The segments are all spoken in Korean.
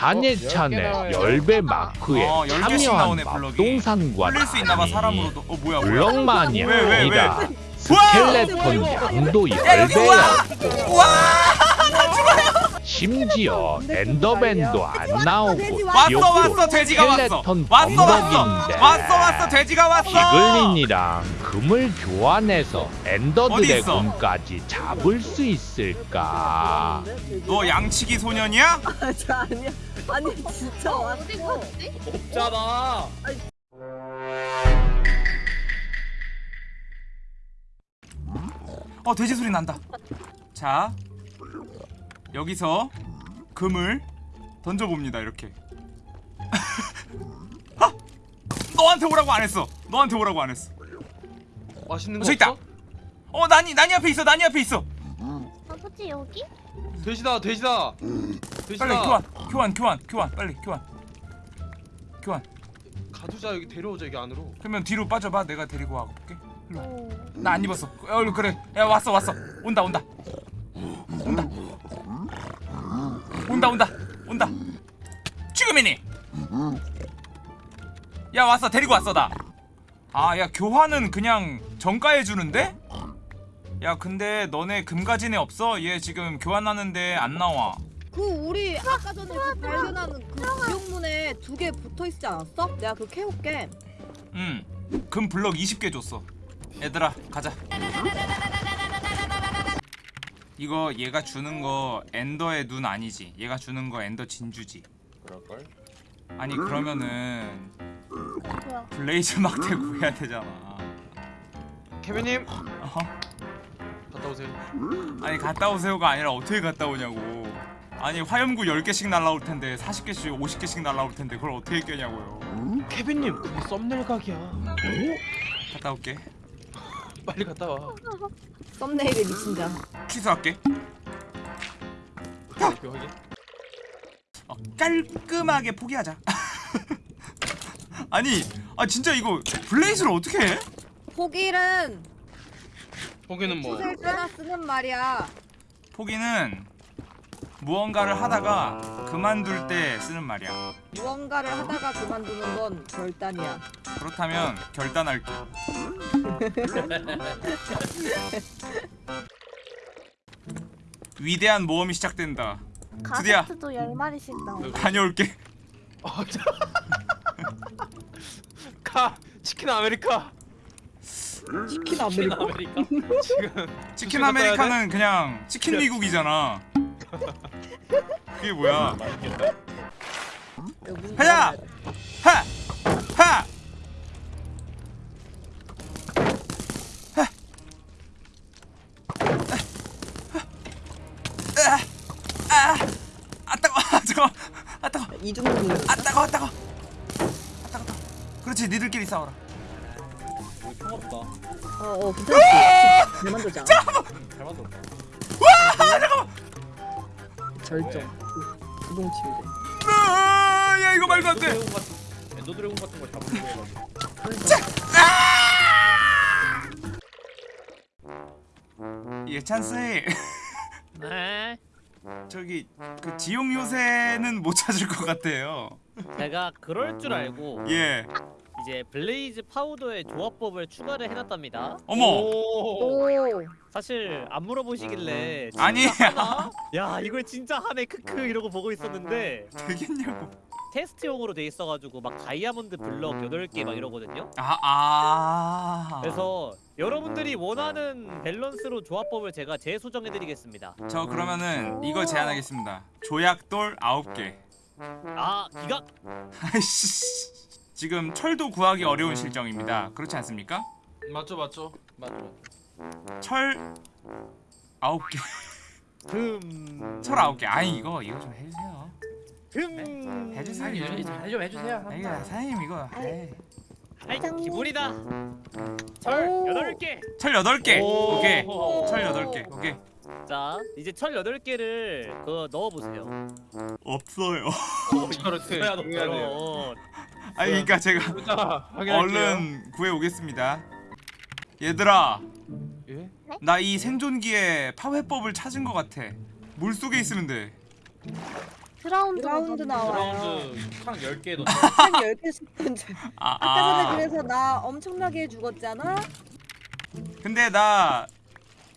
한예찬의 열배 마크에 어, 참여한 있나봐 사람으로도 어 뭐야 블럭만이 왜? 스켈레톤 양도 와! 심지어 엔더맨도 안 나오고 왔어 왔어 돼지가 왔어 왔어 왔어 왔어 왔어 돼지가 왔어 피글린이랑 금을 교환해서 엔더 어디 있어? 드래곤까지 잡을 수 있을까? 너 양치기 소년이야? 아, 저 아니야. 아니 진짜 왔어. 어디 갔지? 없잖아. 어 돼지 소리 난다 자 여기서 금을 던져 봅니다 이렇게 아! 너한테 오라고 안 했어 너한테 오라고 안 했어 맛있는 어, 거 있다? 어 나니 나니 앞에 있어 나니 앞에 있어 아버지 여기? 돼지다 돼지다. 돼지다. 빨리 교환 교환 교환 교환 빨리 교환. 교환. 가두자 여기 데려오자 여기 안으로. 그러면 뒤로 빠져봐. 내가 데리고 와볼게. 오. 나안 입었어. 어 그래. 야 왔어 왔어. 온다 온다. 온다. 온다 온다. 온다. 지금이니. 야 왔어. 데리고 왔어 나 아 야 교환은 그냥 정가해 주는데? 야 근데 너네 금가진에 없어. 얘 지금 교환하는데 안 나와 그 우리 아까 전에 그 발견하는 그 지옥문에 두 개 붙어 있지 않았어? 내가 그거 캐올게. 음금 블럭 20개 줬어 얘들아 가자 이거 얘가 주는 거 엔더의 눈 아니지 얘가 주는 거 엔더 진주지 그럴걸? 아니 그러면은? 블레이즈 막대 구해야 되잖아 케빈님 어? 갔다 오세요. 아니 갔다 오세요가 아니라 어떻게 갔다 오냐고 아니 화염구 10개씩 날라올 텐데 40개씩 50개씩 날라올 텐데 그걸 어떻게 깨냐고요 케빈님 그게 썸네일 각이야. 갔다 올게 빨리 갔다 와. 썸네일에 미친 자. 취소할게. 어, 깔끔하게 포기하자 아니 아 진짜 이거 블레이즈를 어떻게 해? 포기는 거기는 뭐 쓰는 말이야. 포기는 무언가를 하다가 그만둘 때 쓰는 말이야 무언가를 하다가 그만두는 건 결단이야. 그렇다면 결단할게 위대한 모험이 시작된다 드디어. 가스트도 열 마리씩 나오. 다녀올게 어, 치킨 아메리카. 치킨 아메리카. 아메리카. 지금 치킨 아메리카는 그냥 치킨 미국이잖아 그게 뭐야 가자! 하! 하! 아, 아, 아 따가, 아 따가, 아 따가, 이중문이. 아 따가, 아 따가, 아 따가, 따가. 그렇지, 니들끼리 싸워라. 어, 어, 괜찮지. 잘 만들자. 잘 만들었다. 절정. 부동 침대. 아, 야 이거 말도 안 돼. 드래곤 같은 엔더 드래곤 같은 거 잡으려고 해가지고. 예, 찬스. 네. 저기 그 지용 요새는 못 찾을 것 같아요. 제가 그럴 줄 알고 예. 이제 Blaze powder의 조합법을 추가를 해놨답니다. 어머. 오. 오. 사실 안 물어보시길래 진짜 아니. 하나? 야 이걸 진짜 하네 크크 이러고 보고 있었는데 되겠냐고. 테스트용으로 돼 있어가지고 막 다이아몬드 블럭 8개 막 이러거든요. 아 아. 그래서 여러분들이 원하는 밸런스로 조합법을 제가 재소정해드리겠습니다. 저 그러면은 이거 제안하겠습니다. 조약돌 9개. 아 기각 아이씨. 지금 철도 구하기 어려운 실정입니다. 그렇지 않습니까? 맞죠 맞죠 맞죠. 철 9개. 금. 철 9개. 아니 이거 이거 좀 해주세요. 금. 해주세요. 잘좀 해주세요. 아, 이거 사장님 이거. 에이. 아이 기분이다. 철 오. 8개. 철 8개. 오. 오케이. 철 8개. 오케이. 자 이제 철 8개를 그거 넣어보세요. 없어요. 그렇지. 해야 돼. 그럼 아니 그러니까 제가. 얼른 구해 오겠습니다. 얘들아, 예? 나 이 생존기에 파훼법을 찾은 것 같아. 물 속에 있으면 돼. drowned drowned 나와요. drowned 창 10개 넣한 10개씩 던져. 아, 아까 전에 아. 그래서 나 엄청나게 죽었잖아. 근데 나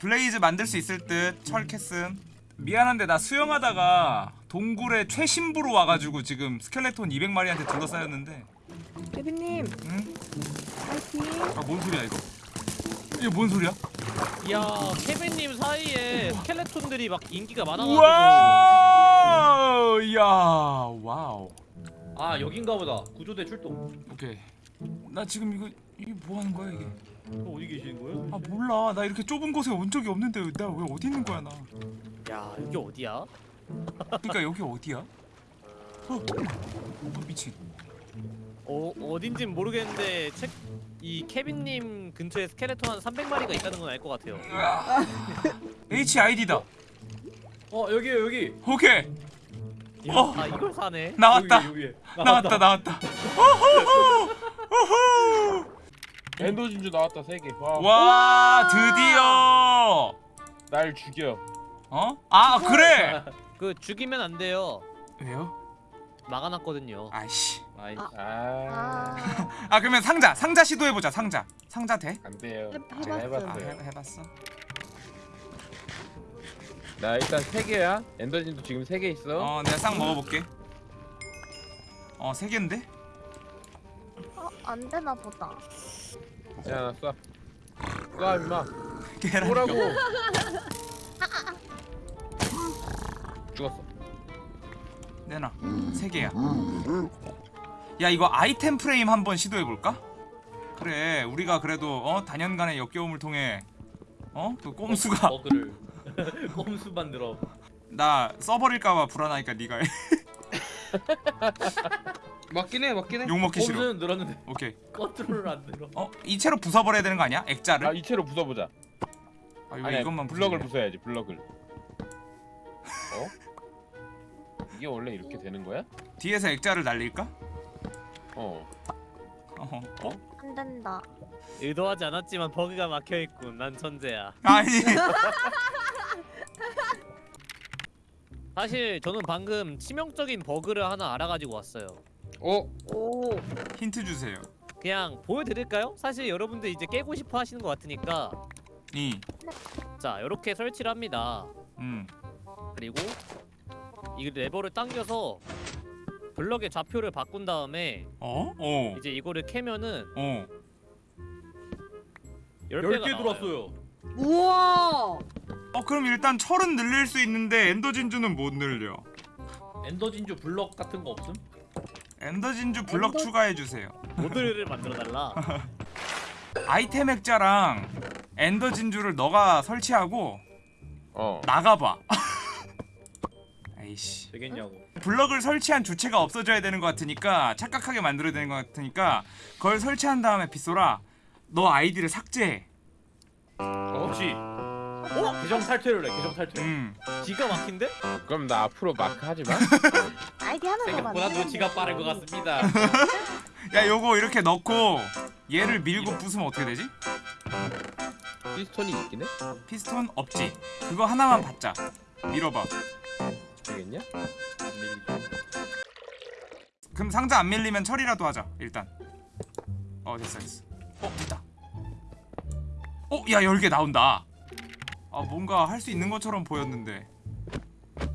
Blaze 만들 수 있을 듯 철캐슨 미안한데 나 수영하다가 동굴에 최심부로 와가지고 지금 스켈레톤 200마리한테 둘러싸였는데. 케빈님. 응? 파이팅. 아뭔 소리야 이거? 이게 뭔 소리야? 이야 케빈님 사이에 skeleton들이 막 인기가 많아가지고. 우와 이야 와우. 아 여긴가 보다. 구조대 출동. 오케이. 나 지금 이거 이게 뭐 하는 거야 이게? 어, 어디 계시는 거예요? 아 몰라. 나 이렇게 좁은 곳에 온 적이 없는데 나 왜 어디 있는 거야 나? 야 이게 어디야? 그러니까 여기 어디야? 어, 어 미친 어 어딘진 모르겠는데 책, 이 케빈님 근처에 스켈레톤 한 300마리가 있다는 건 알 것 같아요. HID다 어 여기에요 여기 오케이 야, 어. 아 이걸 사네. 나왔다 여기, 여기. 나왔다 나왔다 호호호 호호 Ender 진주 나왔다 세 개. 와, 와 드디어 날 죽여. 어? 아 그래 그 죽이면 안 돼요. 왜요? 막아놨거든요. 아이씨 아이 아. 아, 아 아 그러면 상자 상자 시도해 보자 상자 상자 돼? 안 돼요. 해- 제가 해봤어. 아 해봤어요. 해, 해봤어 나 일단 세 개야. 엔더 진주 지금 세 개 있어. 어 내가 싹 먹어볼게 어세 개인데? 어, 안 되나 보다. 야, 나 쏴. 쏴 임마. 뭐라고? 죽었어. 내놔 세 개야 야 이거 아이템 프레임 한번 시도해볼까? 그래 우리가 그래도 어 단연간의 역겨움을 통해 어? 그 꼼수가 버그를 꼼수 만들어 나 써버릴까봐 불안하니까 네가 해. 맞긴 해 맞긴 해 욕먹기 싫어 꼼수는 늘었는데 오케이 컨트롤을 안 늘어 어? 이 채로 부숴버려야 되는 거 아니야? 액자를? 아, 이체로 부숴보자. 아 이거 아니, 이것만 블럭을. 부숴야지. 블럭을. 어? 이게 원래 이렇게 되는 거야? 뒤에서 액자를 날릴까? 어. 어허. 어? 안 된다. 의도하지 않았지만 버그가 막혀 있군. 난 천재야. 아니 사실 저는 방금 치명적인 버그를 하나 알아가지고 왔어요. 어? 오. 힌트 주세요 그냥 보여드릴까요? 사실 여러분들 이제 깨고 싶어 하시는 것 같으니까 이 자 이렇게 설치를 합니다. 음. 그리고 이 레버를 당겨서 블럭의 좌표를 바꾼 다음에 어? 어. 이제 이거를 캐면은 어. 10배가 10개 들어왔어요 우와. 어 그럼 일단 철은 늘릴 수 있는데 Ender 진주는 못 늘려 Ender 진주 블럭 같은 거 없음? Ender 진주 블럭 Ender- 추가해 주세요 모드를 만들어 달라. 아이템 액자랑 Ender 진주를 너가 설치하고 어. 나가봐 에이씨 되겠냐고 블럭을 설치한 주체가 없어져야 되는 것 같으니까 착각하게 만들어야 되는 것 같으니까 그걸 설치한 다음에 빗소라 너 아이디를 삭제해 그렇지 계정 탈퇴를 해 계정 탈퇴 음. 기가 막힌데? 그럼 나 앞으로 마크 하지 마. 아이디 하나 더 생각보다 눈치가 돼. 빠른 것 같습니다 야 요거 이렇게 넣고 얘를 밀고 부수면 어떻게 되지? 피스톤이 있긴 해? 피스톤 없지 그거 하나만 받자 밀어봐 되겠냐? 그럼 상자 안 밀리면 처리라도 하자 일단. 어 됐어 됐어. 어 됐다. 어야 10개 나온다. 아 뭔가 할 수 있는 것처럼 보였는데.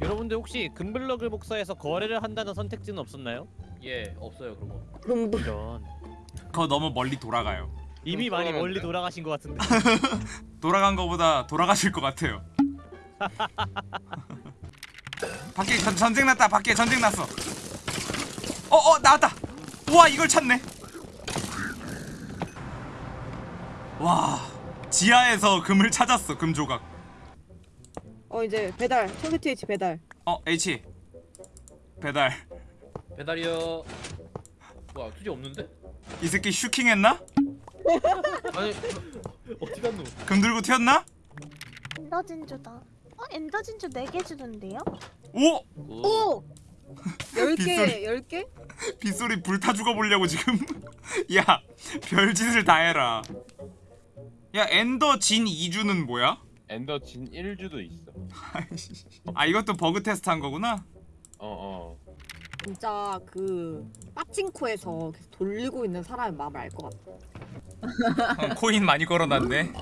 여러분들 혹시 금블럭을 복사해서 거래를 한다는 선택지는 없었나요? 예 없어요 그런 거. 이런. 그거 너무 멀리 돌아가요. 이미 많이. 멀리 돌아가신 것 같은데. 돌아간 거보다 돌아가실 것 같아요 밖에 전, 전쟁 났다 밖에 전쟁 났어 어 어 나왔다 우와 이걸 찾네 와 지하에서 금을 찾았어 금 조각 어 이제 배달 청계티 H 배달. 어 H 배달 배달이요 뭐야 투지 없는데? 이 새끼 슈킹 했나? 아니 어디 갔노? 금 들고 튀었나? Ender 진주다. 어 Ender 진주 4개 주던데요? 오! 오. 10개 10개? 빗소리 불타 죽어보려고 지금 야 별짓을 다 해라 야 Ender 진 2주는 뭐야? Ender 진 1주도 있어. 아 이것도 버그 테스트 한 거구나? 어 어. 진짜 그 빠칭코에서 계속 돌리고 있는 사람의 마음을 알 것 같아. 어, 코인 많이 걸어놨네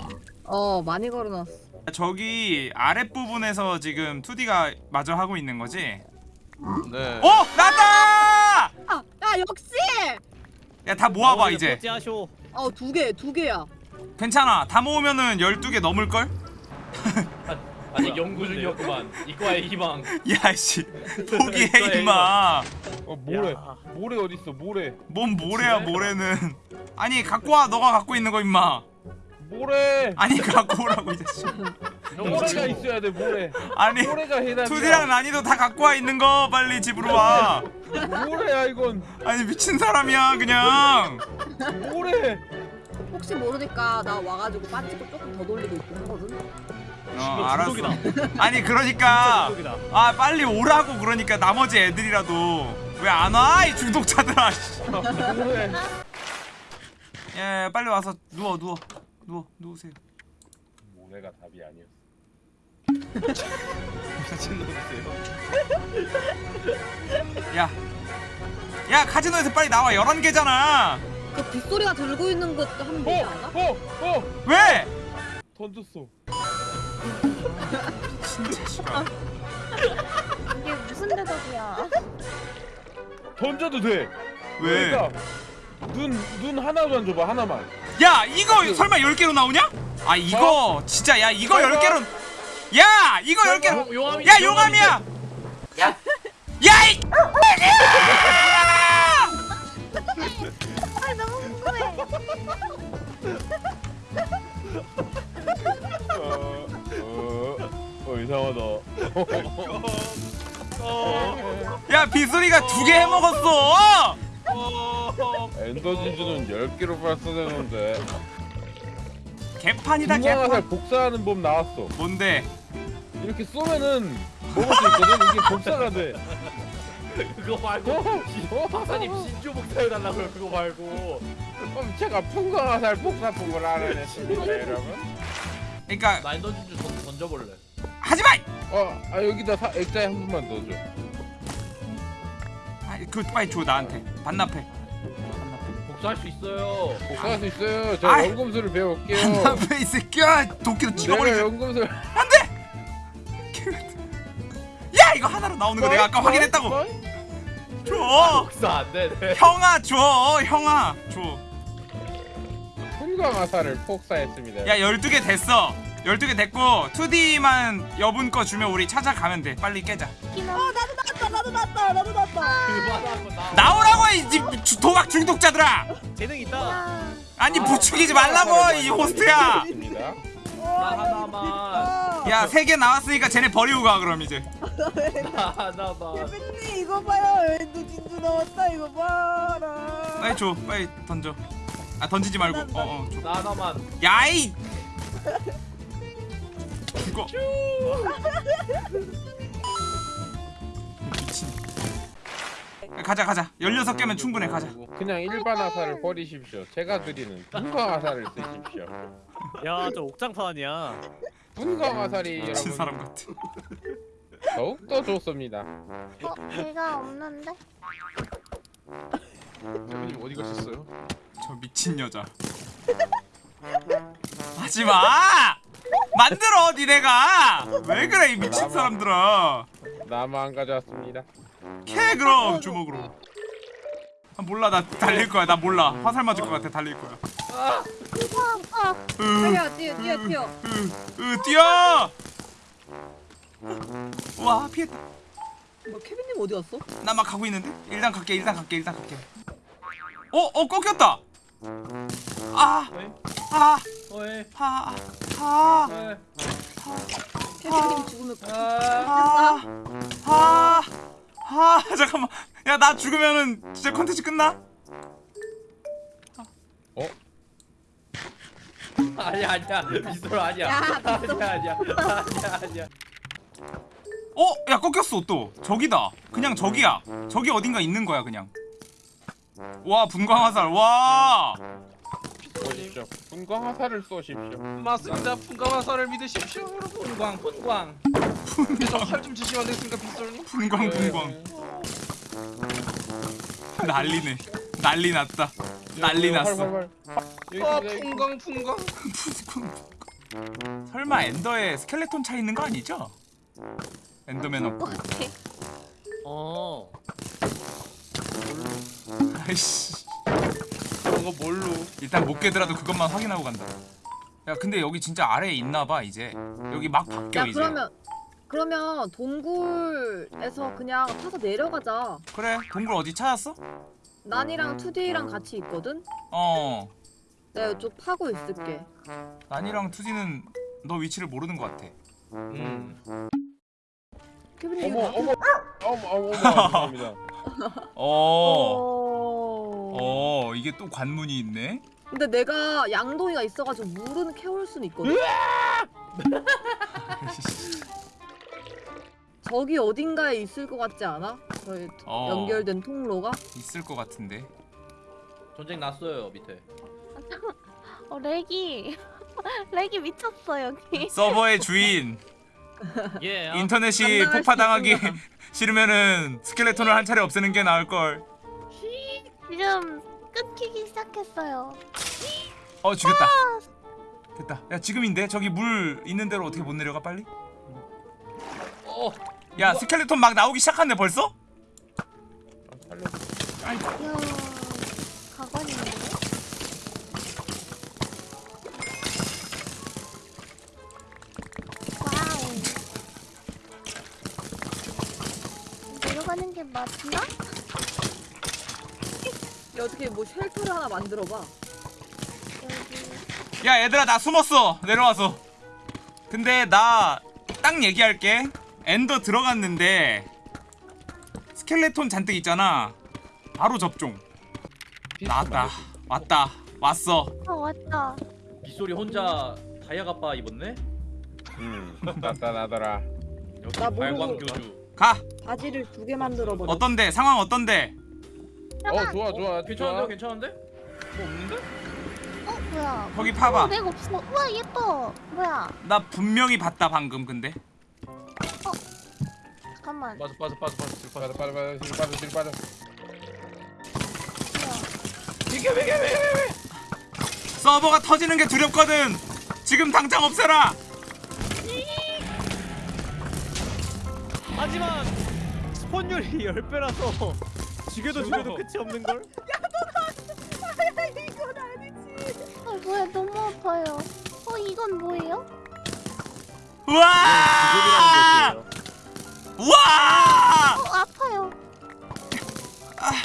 어 많이 걸어놨어. 저기 아랫부분에서 지금 2D가 마저 하고 있는 거지? 네. 어! 나왔다! 아, 야 역시. 야 다 모아봐 어, 이제 하쇼. 어두 개, 두 개야. 괜찮아 다 모으면은 12개 넘을걸? 아직 연구 중이었구만. 이과의 희망. 야씨 포기해 임마 어 모래. 야. 모래 어디 있어? 모래. 뭔 모래야 모래는 아니 갖고 와 너가 갖고 있는 거 임마 모래. 아니 갖고 오라고 이 자식 모래가 있어야 돼 모래. 아니 모래가 해답이야. 2D랑 난이도 다 갖고 와 있는 거 빨리 집으로 와 모래야 이건. 아니 미친 사람이야 그냥 모래. 혹시 모르니까 나 와가지고 빠치코 조금 더 돌리고 있긴 하거든. 어 알았어. 아니 그러니까. 아 빨리 오라고 그러니까 나머지 애들이라도 왜 안 와? 이 중독자들아. 예 빨리 와서 누워 누워 누워 누우세요 모래가 답이 아니었어. 야. 야 카지노에서 빨리 나와 11개잖아 그 빗소리가 들고 있는 것도 되지 않아? 어, 어. 왜? 던졌어. 진짜 씨발 이게 무슨 대답이야? 던져도 돼. 왜? 그러니까 눈, 눈 하나만 줘봐 하나만. 야 이거 설마 10개로 나오냐? 아 이거 진짜 야 이거 설마? 10개로 야 이거 10개로 용- 용암이- 야 용암이야 야 야이 아 너무 궁금해. 어, 어, 어 이상하다. 야 빗소리가 두 개 해먹었어 엔더 진주는 10개로 발사되는데 개판이다 개판 복사하는 법 나왔어. 뭔데? 이렇게 쏘면은 먹을 수 있거든. 이게 복사가 돼. 그거 말고 어? 박사님 신주 복사해달라고요. 그거 말고. 그럼 제가 풍광화살 복사법을 알아냈습니다, 여러분. 그러니까 나 엔더 진주 던- 던져볼래. 하지마! 어, 아 여기다 사, 액자에 한 번만 넣어줘. 아, 빨리 줘 나한테 반납해 복사할 수 있어요. 복사할 수 있어요. 저 아이. 연금술을 배울게요. 반납해 이 새끼야 도끼로 내가 찍어버리지 연금술. 야 이거 하나로 나오는 거 내가 아까 확인했다고 줘 복사 안 되네. 형아 줘 형아 풍광화살을 폭사했습니다. 줘야 12개 됐어 12개 됐고 2D만 여분 거 주면 우리 찾아가면 돼 빨리 깨자 기노. 나도 났다, 나도 났다, 나도 났다. 나. 나오라고 이 도박 중독자들아 재능 있다. 야. 아니 부추기지 말라고 이 호스트야 있습니다. 나 하나만. 야 3개 나왔으니까 쟤네 버리고 가 그럼 이제 나 하나만. 님 이거 봐요. 엔도 진주 나왔다. 이거 봐라. 빨리 줘 빨리 던져 아 던지지 말고 어어 줘나 하나만. 야이 죽어 가자 가자 16개면 충분해 가자 그냥 일반 화살을 버리십시오. 제가 드리는 풍광화살을 쓰십시오. 야, 저 옥장판 아니야. 풍광화살이 미친 여러분 사람 같아 더욱 더 좋습니다. 어 걔가 없는데? 대표님 어디 가셨어요? 저 미친 여자 하지마 만들어 니네가 왜 그래 이 미친 사람들아 나만 가져왔습니다. 캐 그럼 주먹으로. 아, 몰라. 나 달릴 거야. 나 몰라. 화살 맞을 것 같아. 달릴 거야. 으, 뛰어, 뛰어, 뛰어, 뛰어. 으, 으, 뛰어! 와 피했다 뭐 케빈님 어디 갔어? 나 막 가고 있는데? 일단 갈게 일단 갈게 일단 갈게. 어 어 꺾였다! 아, 아, 어이. 아, 아, 어이. 케빈님 죽으면 아. 아, 아, 아, 잠깐만. 야, 나 죽으면은 진짜 컨텐츠 끝나? 아니야 아니야 미스터 아니야. 야, 아니야 아니야 아니야 아니야. 어, 야, 꺾였어 또. 저기다. 그냥 저기야. 저기 어딘가 있는 거야, 그냥. 와, 분광화살. 와, 보십시오. 분광 화살을 쏘십시오. 맞습니다. 풍가마사를 믿으십시오, 여러분. 분광 분광. 좀활좀 주시면 안 되겠습니까, 빗솔님? 분광 분광 난리네 난리 났다 난리 났어 아, 풍광 풍광. 설마 엔더에 스켈레톤 차 있는 거 아니죠? 엔더맨 없고 어. 아이씨 그런 거 뭘로? 일단 못 깨더라도 그것만 확인하고 간다 야 근데 여기 진짜 아래에 있나봐 이제 여기 막 바뀌어 야 이제 그러면 그러면 동굴에서 그냥 타서 내려가자. 그래 동굴 어디 찾았어? 난이랑 2D랑 같이 있거든. 어 내가 이쪽 파고 있을게. 난이랑 투지는 너 위치를 모르는 것 같아 음. 케빈이 어머 이거 어머 어머 어머 죄송합니다. 어, 어... 어 이게 또 관문이 있네 근데 내가 양동이가 있어가지고 물은 캐올 수는 있거든. 저기 어딘가에 있을 것 같지 않아? 저희 어. 연결된 통로가? 있을 것 같은데 전쟁 났어요 밑에. 어 렉이 렉이 미쳤어 여기. 서버의 주인 예. 아, 인터넷이 폭파당하기. 싫으면은 스켈레톤을 한 차례 없애는 게 나을 걸. 지금 끊기기 시작했어요. 어 죽였다. 됐다. 야 지금인데 저기 물 있는 대로 어떻게 못 내려가 빨리? 어. 야 스켈레톤 막 나오기 시작했네 벌써? 이야 가관인데. 와우. 내려가는 게 맞나? 야, 어떻게 뭐 shelter를 하나 만들어봐. 야 얘들아 나 숨었어 내려와서. 근데 나 딱 얘기할게. Ender 들어갔는데 스켈레톤 잔뜩 있잖아. 바로 접종. 나왔다. 왔다. 왔어. 아 왔다. 빗소리 혼자 다이아 가빠 입었네? 음 나타나더라. 역시 나 모르고 발광 교주. 가. 바지를 두 개 만들어 버려. 어떤데? 상황 어떤데? 어 좋아 좋아 괜찮은데? 좋아. 괜찮은데? 뭐 없는데? 어 뭐야? 거기 파봐. 어, 렉 없어. 우와 예뻐. 뭐야? 나 분명히 봤다 방금 근데. 잠깐만. 빠져 빠져 빠져 빠져 뒤로 빠져. 빠져 빠져 빠져 뒤로 빠져 뒤로 빠져. 뭐야? 서버가 터지는 게 두렵거든. 지금 당장 없애라. 하지만 스폰율이 10배라서 죽여도 죽여도 끝이 없는 걸? 이건 아니지. 아 뭐야 너무 아파요. 어 이건 뭐예요? 우와! 구급이라는 것이에요. 우와! 어 아파요. 아!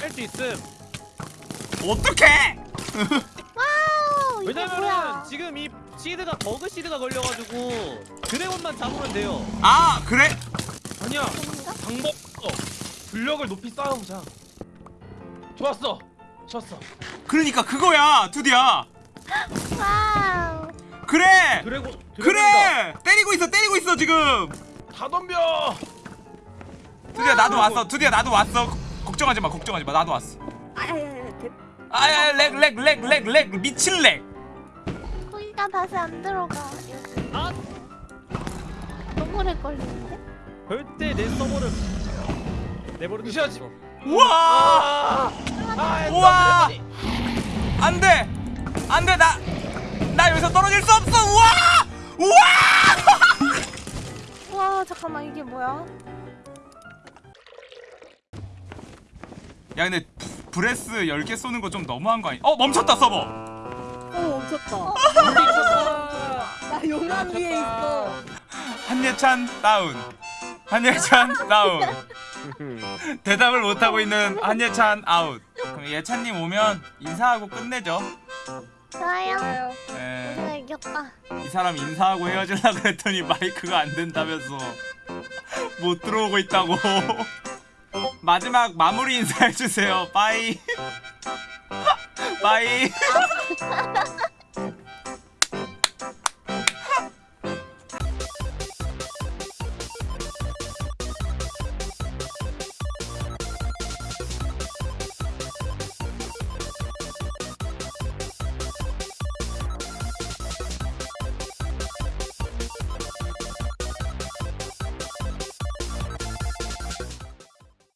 뺄수 있음. 어떡해? 이거 왜냐면은 뭐야? 지금 이 시드가 버그 시드가 걸려가지고 드래곤만 잡으면 돼요. 아 그래? 아니야. 방법 없어. 불력을 높이 쌓아보자. 좋았어. 좋았어. 그러니까 그거야 두디야. 와우. 그래. 드래곤. 그래. 때리고 있어 때리고 있어 지금. 다 덤벼. 두디야 나도 왔어. 두디야 나도 왔어. 걱정하지 마 걱정하지 마 나도 왔어. 아야야야. 아야 렉렉렉렉렉 미친 렉. 거기가 다시 안 들어가. 여기. 아 너무 오래 걸리는데? 절대 내 서버를 내버려 두지. 우와. 아, 우와. 안 돼 안 돼 나 나 여기서 떨어질 수 없어. 우와 우와. 와 잠깐만 이게 뭐야? 야 근데 브- breath 10개 쏘는 거 좀 너무한 거 아니? 어 멈췄다 서버. 어 멈췄다. 아, 나 용암 위에 있어. 한예찬 다운. 한예찬 다운. 대답을 못 하고 있는 한예찬 아웃. 그럼 예찬님 오면 인사하고 끝내죠. 좋아요. 우리가 이겼다. 이 사람 인사하고 헤어질라 그랬더니 마이크가 안 된다면서 못 들어오고 있다고. 마지막 마무리 인사해 주세요. Bye. Bye.